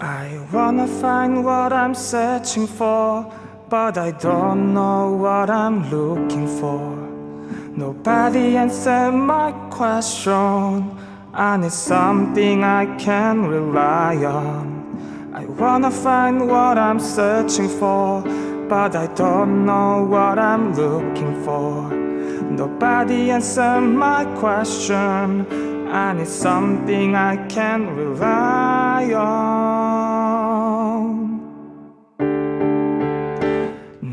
I wanna find what I'm searching for, but I don't know what I'm looking for. Nobody answered my question. I need something I can rely on. I wanna find what I'm searching for, but I don't know what I'm looking for. Nobody answered my question. I need something I can rely on.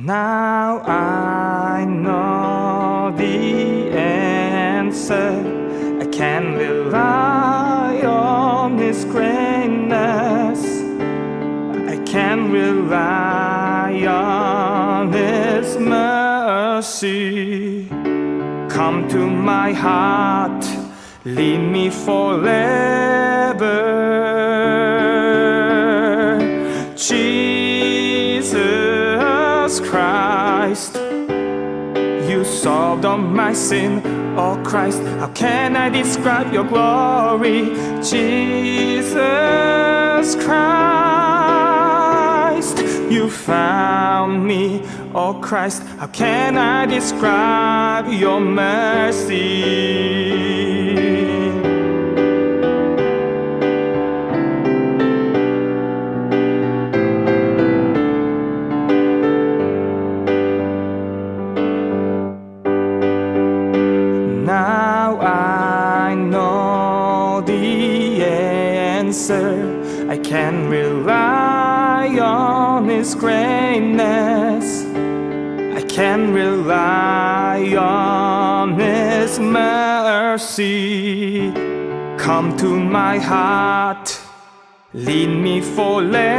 Now I know the answer. I can rely on His greatness. I can rely on His mercy. Come to my heart lead me forever. Jesus Christ, you solved all my sin. Oh Christ, how can I describe your glory? Jesus Christ, you found me. Oh Christ, how can I describe your mercy? Answer. I can rely on His greatness. I can rely on His mercy. Come to my heart, lead me forever.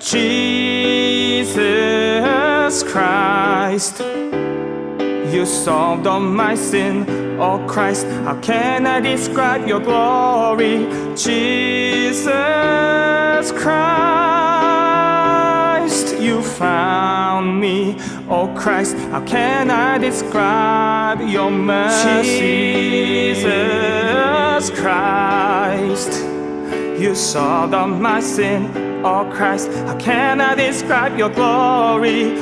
Jesus Christ, you solved all my sin. Oh Christ, how can I describe your glory? Jesus Christ, you found me. Oh Christ, how can I describe your mercy? Jesus Christ, you solved all my sin. Oh Christ, how can I describe your glory?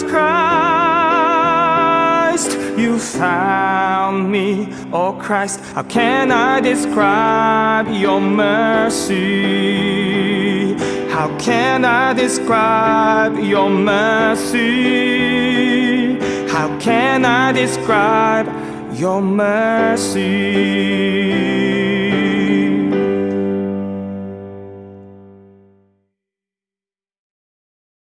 Jesus Christ, you found me. Oh Christ, how can I describe your mercy? How can I describe your mercy? How can I describe your mercy?